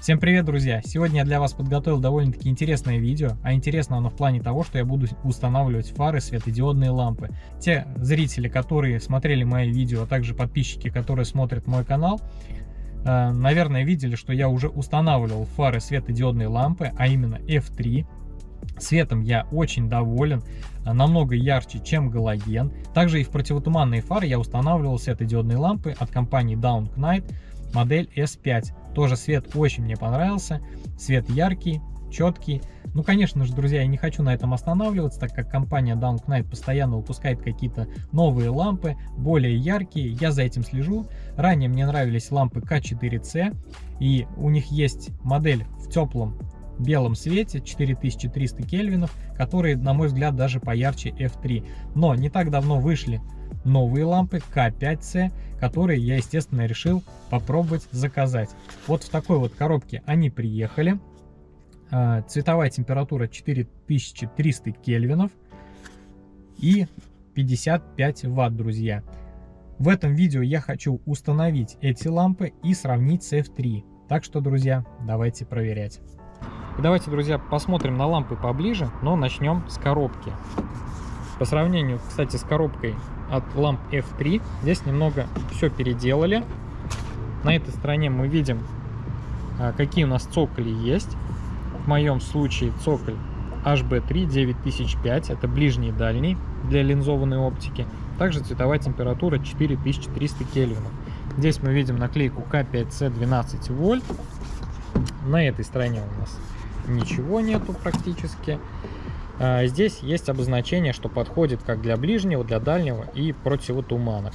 Всем привет, друзья! Сегодня я для вас подготовил довольно-таки интересное видео, а интересно оно в плане того, что я буду устанавливать фары светодиодные лампы. Те зрители, которые смотрели мои видео, а также подписчики, которые смотрят мой канал, э, наверное, видели, что я уже устанавливал фары светодиодные лампы, а именно F3. Светом я очень доволен, э, намного ярче, чем галоген. Также и в противотуманные фары я устанавливал светодиодные лампы от компании Down Knight модель S5. Тоже свет очень мне понравился. Свет яркий, четкий. Ну, конечно же, друзья, я не хочу на этом останавливаться, так как компания Down Knight постоянно выпускает какие-то новые лампы, более яркие. Я за этим слежу. Ранее мне нравились лампы K4C, и у них есть модель в теплом белом свете 4300 кельвинов, которые, на мой взгляд, даже поярче F3. Но не так давно вышли новые лампы К5С, которые я, естественно, решил попробовать заказать. Вот в такой вот коробке они приехали. А, цветовая температура 4300 кельвинов и 55 ватт, друзья. В этом видео я хочу установить эти лампы и сравнить с F3. Так что, друзья, давайте проверять. Давайте, друзья, посмотрим на лампы поближе, но начнем с коробки. По сравнению, кстати, с коробкой от ламп F3, здесь немного все переделали. На этой стороне мы видим, а, какие у нас цоколи есть. В моем случае цоколь HB3 9005, это ближний и дальний для линзованной оптики. Также цветовая температура 4300 кельвинов. Здесь мы видим наклейку K5C 12 вольт. На этой стороне у нас ничего нету практически. А, здесь есть обозначение, что подходит как для ближнего, для дальнего и противотуманок.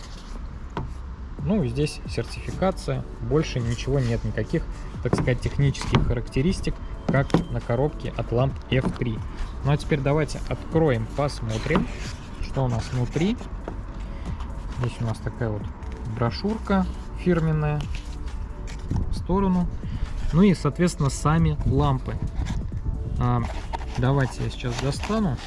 Ну и здесь сертификация, больше ничего нет, никаких, так сказать, технических характеристик, как на коробке от ламп F3. Ну а теперь давайте откроем, посмотрим, что у нас внутри. Здесь у нас такая вот брошюрка фирменная в сторону. Ну и, соответственно, сами лампы. Давайте я сейчас достану.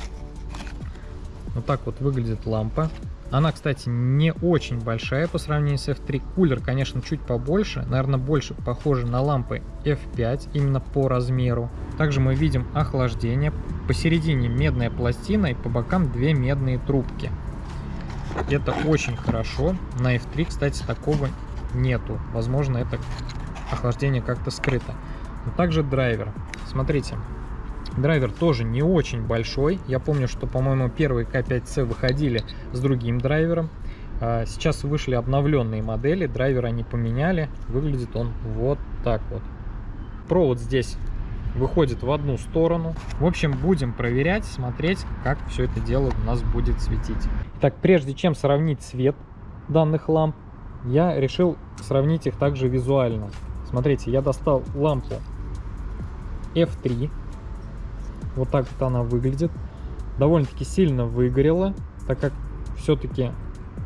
Вот так вот выглядит лампа. Она, кстати, не очень большая по сравнению с F3. Кулер, конечно, чуть побольше. Наверное, больше похоже на лампы F5, именно по размеру. Также мы видим охлаждение. Посередине медная пластина и по бокам две медные трубки. Это очень хорошо. На F3, кстати, такого нету. Возможно, это охлаждение как-то скрыто. Но также драйвер. Смотрите, Драйвер тоже не очень большой. Я помню, что, по-моему, первые К5С выходили с другим драйвером. А, сейчас вышли обновленные модели, драйвер они поменяли. Выглядит он вот так вот. Провод здесь выходит в одну сторону. В общем, будем проверять, смотреть, как все это дело у нас будет светить. Так, прежде чем сравнить цвет данных ламп, я решил сравнить их также визуально. Смотрите, я достал лампу F3 вот так вот она выглядит. Довольно-таки сильно выгорела, так как все-таки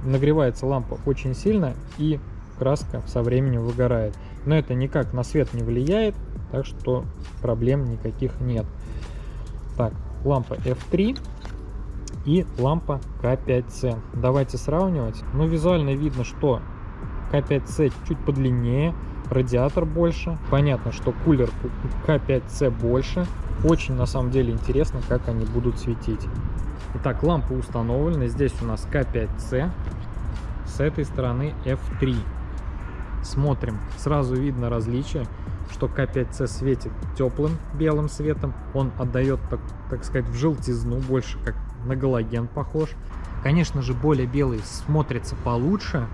нагревается лампа очень сильно и краска со временем выгорает. Но это никак на свет не влияет, так что проблем никаких нет. Так, лампа F3 и лампа К5С. Давайте сравнивать. Ну, визуально видно, что К5С чуть подлиннее, радиатор больше. Понятно, что кулер К5С больше. Очень на самом деле интересно, как они будут светить. Итак, лампы установлены. Здесь у нас К5С. С этой стороны F3. Смотрим. Сразу видно различие, что К5С светит теплым белым светом. Он отдает, так, так сказать, в желтизну, больше как на галоген похож. Конечно же, более белый смотрится получше.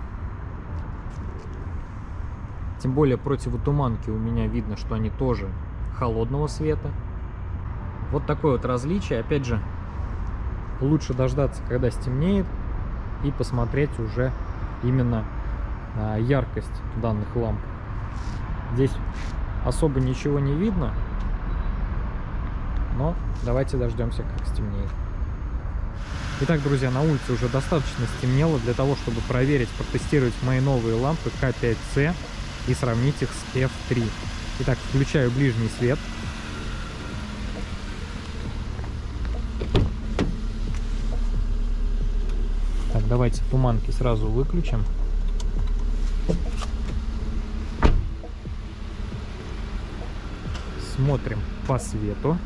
Тем более противотуманки у меня видно, что они тоже холодного света. Вот такое вот различие. Опять же, лучше дождаться, когда стемнеет, и посмотреть уже именно а, яркость данных ламп. Здесь особо ничего не видно, но давайте дождемся, как стемнеет. Итак, друзья, на улице уже достаточно стемнело для того, чтобы проверить, протестировать мои новые лампы К5С и сравнить их с F3. Итак, включаю ближний свет. давайте туманки сразу выключим. Смотрим по свету.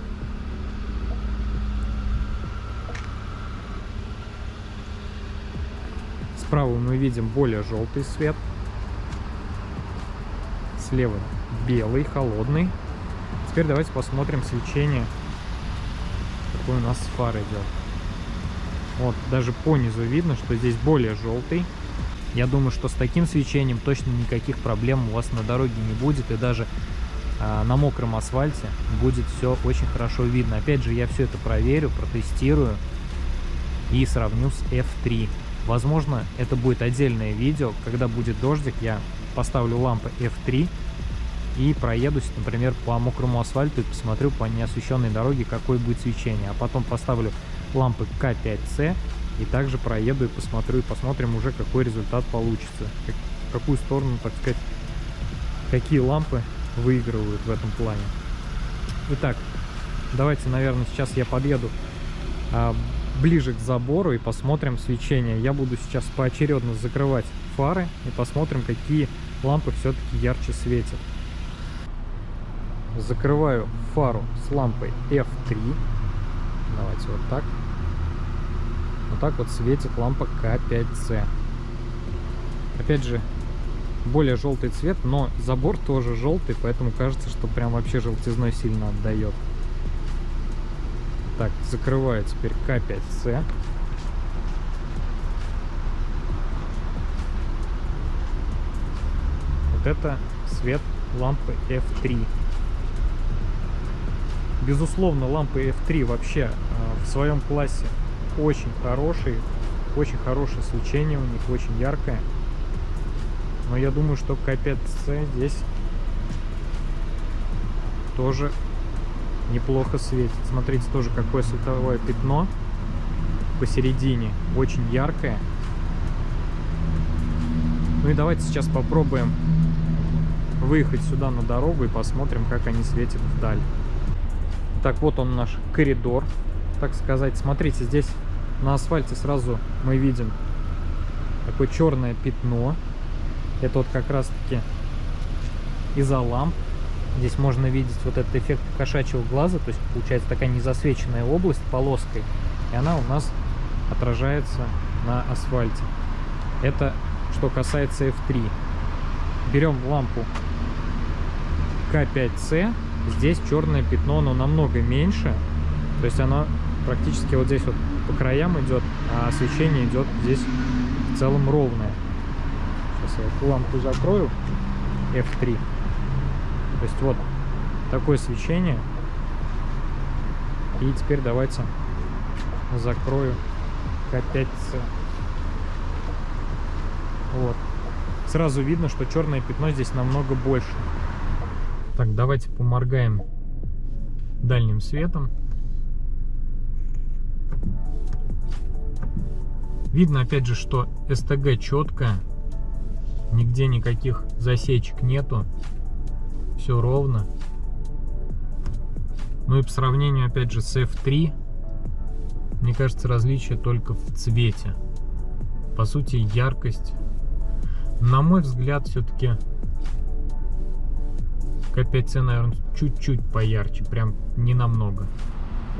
Справа мы видим более желтый свет. Слева белый, холодный. Теперь давайте посмотрим свечение, какой у нас фар идет. Вот, даже по низу видно, что здесь более желтый. Я думаю, что с таким свечением точно никаких проблем у вас на дороге не будет. И даже э, на мокром асфальте будет все очень хорошо видно. Опять же, я все это проверю, протестирую и сравню с F3. Возможно, это будет отдельное видео. Когда будет дождик, я поставлю лампы F3 и проедусь, например, по мокрому асфальту и посмотрю по неосвещенной дороге, какое будет свечение. А потом поставлю лампы К5С и также проеду и посмотрю, и посмотрим уже, какой результат получится. Как, в какую сторону, так сказать, какие лампы выигрывают в этом плане. Итак, давайте, наверное, сейчас я подъеду а, ближе к забору и посмотрим свечение. Я буду сейчас поочередно закрывать фары и посмотрим, какие лампы все-таки ярче светят. Закрываю фару с лампой F3. Давайте вот так. Вот так вот светит лампа К5С. Опять же, более желтый цвет, но забор тоже желтый, поэтому кажется, что прям вообще желтизной сильно отдает. Так, закрываю теперь К5С. Вот это свет лампы F3. Безусловно, лампы F3 вообще э, в своем классе очень хорошие, очень хорошее свечение у них, очень яркое. Но я думаю, что К5С здесь тоже неплохо светит. Смотрите, тоже какое световое пятно посередине, очень яркое. Ну и давайте сейчас попробуем выехать сюда на дорогу и посмотрим, как они светят вдаль. Так, вот он наш коридор, так сказать. Смотрите, здесь на асфальте сразу мы видим такое черное пятно. Это вот как раз-таки из-за ламп. Здесь можно видеть вот этот эффект кошачьего глаза, то есть получается такая незасвеченная область полоской, и она у нас отражается на асфальте. Это что касается F3. Берем лампу К5С, Здесь черное пятно, но намного меньше. То есть оно практически вот здесь вот по краям идет, а освещение идет здесь в целом ровное. Сейчас я эту лампу закрою. F3. То есть вот такое свечение. И теперь давайте закрою К5С. Вот. Сразу видно, что черное пятно здесь намного больше. Так, давайте поморгаем дальним светом. Видно, опять же, что СТГ четко, нигде никаких засечек нету, все ровно. Ну и по сравнению, опять же, с F3, мне кажется, различие только в цвете. По сути, яркость, на мой взгляд, все-таки К5C, наверное, чуть-чуть поярче, прям не намного.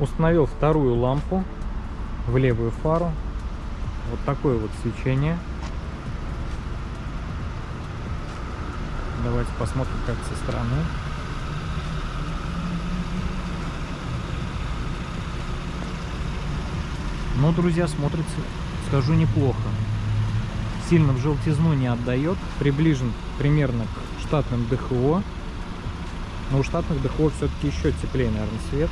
Установил вторую лампу в левую фару. Вот такое вот свечение. Давайте посмотрим, как со стороны. Ну, друзья, смотрится, скажу, неплохо. Сильно в желтизну не отдает. Приближен примерно к штатным ДХО. Но у штатных ДХО все-таки еще теплее, наверное, свет.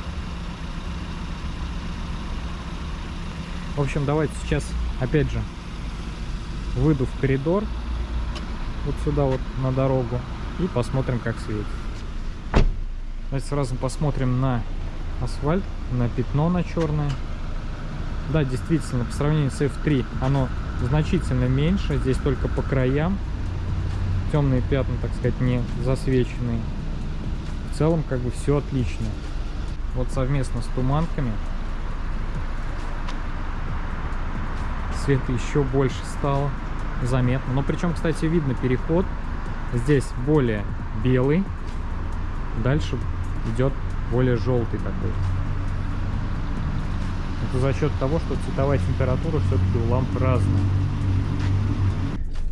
В общем, давайте сейчас, опять же, выйду в коридор. Вот сюда вот на дорогу. И посмотрим, как светит. Давайте сразу посмотрим на асфальт, на пятно на черное. Да, действительно, по сравнению с F3 оно значительно меньше. Здесь только по краям темные пятна, так сказать, не засвеченные целом как бы все отлично. Вот совместно с туманками света еще больше стало заметно. Но причем, кстати, видно переход. Здесь более белый. Дальше идет более желтый такой. Это за счет того, что цветовая температура все-таки у ламп разная.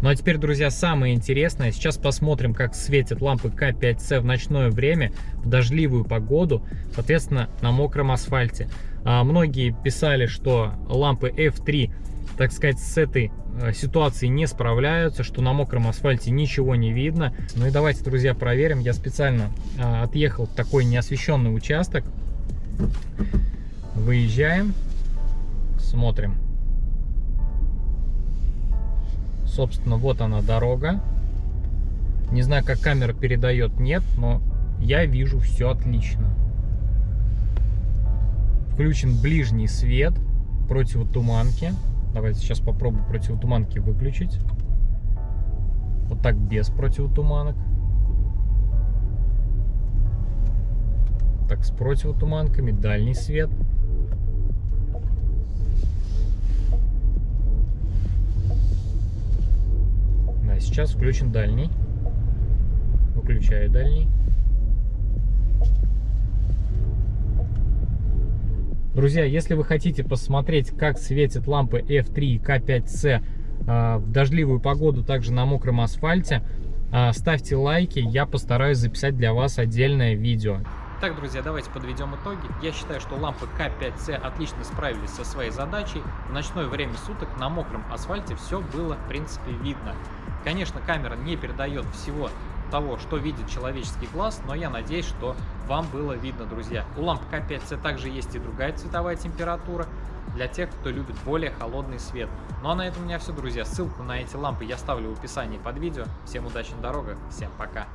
Ну а теперь, друзья, самое интересное. Сейчас посмотрим, как светят лампы К5С в ночное время, в дождливую погоду, соответственно, на мокром асфальте. А, многие писали, что лампы F3, так сказать, с этой э, ситуацией не справляются, что на мокром асфальте ничего не видно. Ну и давайте, друзья, проверим. Я специально а, отъехал в такой неосвещенный участок. Выезжаем, смотрим. Собственно, вот она дорога. Не знаю, как камера передает, нет, но я вижу все отлично. Включен ближний свет противотуманки. Давайте сейчас попробую противотуманки выключить. Вот так без противотуманок. Так, с противотуманками, дальний свет. Сейчас включен дальний. Выключаю дальний. Друзья, если вы хотите посмотреть, как светят лампы F3 и K5C а, в дождливую погоду, также на мокром асфальте, а, ставьте лайки, я постараюсь записать для вас отдельное видео. Так, друзья, давайте подведем итоги. Я считаю, что лампы К5С отлично справились со своей задачей. В ночное время суток на мокром асфальте все было, в принципе, видно. Конечно, камера не передает всего того, что видит человеческий глаз, но я надеюсь, что вам было видно, друзья. У ламп К5С также есть и другая цветовая температура для тех, кто любит более холодный свет. Ну а на этом у меня все, друзья. Ссылку на эти лампы я ставлю в описании под видео. Всем удачи на дорогах, всем пока!